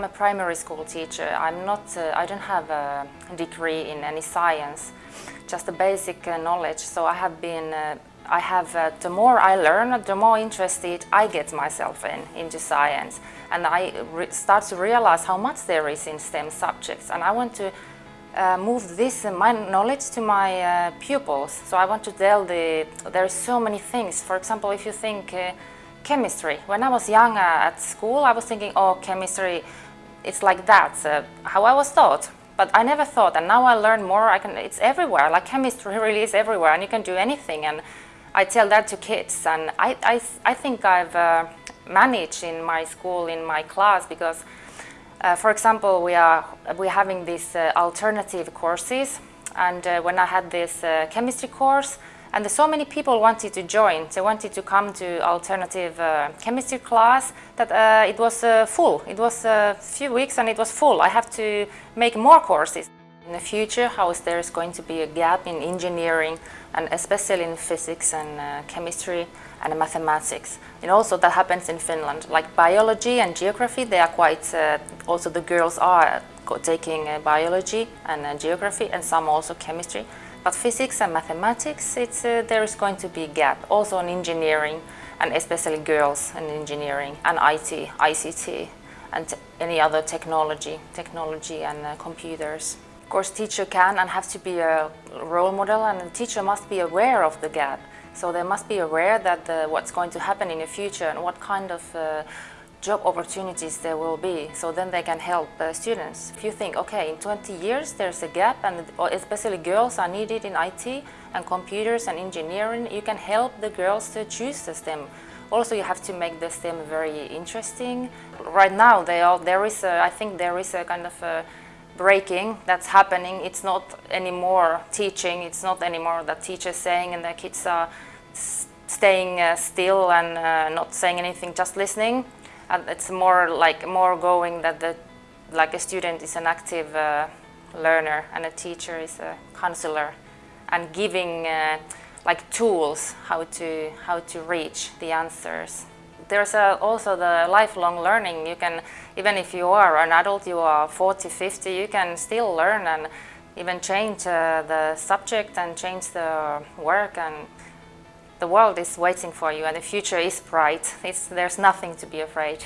I'm a primary school teacher. I'm not, uh, I don't have a degree in any science, just a basic uh, knowledge. So I have been, uh, I have, uh, the more I learn, the more interested I get myself in, into science. And I start to realize how much there is in STEM subjects. And I want to uh, move this, uh, my knowledge to my uh, pupils. So I want to tell the, there are so many things. For example, if you think chemistry. When I was young at school, I was thinking, oh, chemistry, it's like that, uh, how I was taught. But I never thought, and now I learn more, I can, it's everywhere, like chemistry really is everywhere, and you can do anything. And I tell that to kids, and I, I, I think I've uh, managed in my school, in my class, because, uh, for example, we are we're having these uh, alternative courses, and uh, when I had this uh, chemistry course, and so many people wanted to join. They wanted to come to alternative uh, chemistry class that uh, it was uh, full. It was a few weeks and it was full. I have to make more courses. In the future, how is there is going to be a gap in engineering and especially in physics and uh, chemistry and mathematics. And also that happens in Finland. Like biology and geography, they are quite, uh, also the girls are taking uh, biology and geography and some also chemistry. But physics and mathematics, it's, uh, there is going to be a gap. Also in engineering, and especially girls in engineering, and IT, ICT, and any other technology, technology and uh, computers. Of course, teacher can and have to be a role model, and the teacher must be aware of the gap. So they must be aware that the, what's going to happen in the future and what kind of uh, job opportunities there will be so then they can help uh, students. If you think, okay, in 20 years there's a gap and especially girls are needed in IT and computers and engineering, you can help the girls to choose the STEM. Also you have to make the STEM very interesting. Right now they all, there is a, I think there is a kind of a breaking that's happening. It's not anymore teaching, it's not anymore that teachers saying and the kids are staying uh, still and uh, not saying anything, just listening and it's more like more going that the like a student is an active uh, learner and a teacher is a counselor and giving uh, like tools how to how to reach the answers. There's uh, also the lifelong learning. You can even if you are an adult you are 40 50 you can still learn and even change uh, the subject and change the work and the world is waiting for you and the future is bright. It's, there's nothing to be afraid.